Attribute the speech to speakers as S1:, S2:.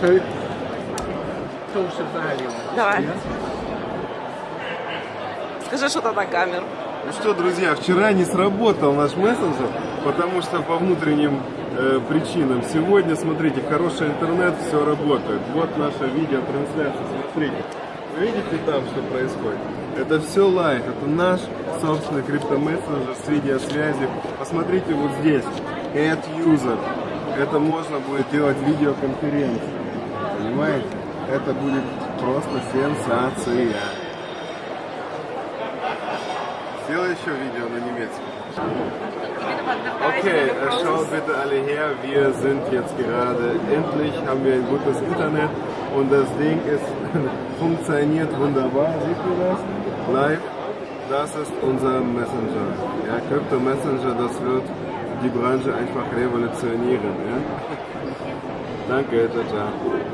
S1: So, social value.
S2: Давай.
S1: Yeah?
S2: Скажи что-то на камеру.
S3: Ну что, друзья, вчера не сработал наш мессенджер, потому что по внутренним э, причинам. Сегодня, смотрите, хороший интернет, все работает. Вот наша видеотрансляция, смотрите. Вы видите там, что происходит? Это все live, это наш собственный криптомессенджер с видеосвязью. Посмотрите вот здесь, Add User. Это можно будет делать видеоконференцию. Понимаете? Это будет просто сенсация. Сделай еще видео на немецком. Okay, äh, schaut bitte alle her, wir sind jetzt gerade, endlich haben wir ein gutes Internet und das Ding ist, funktioniert wunderbar, seht ihr das? Live, das ist unser Messenger. Ja, Crypto Messenger, das wird die Branche einfach revolutionieren. Ja? Danke, ciao, ciao.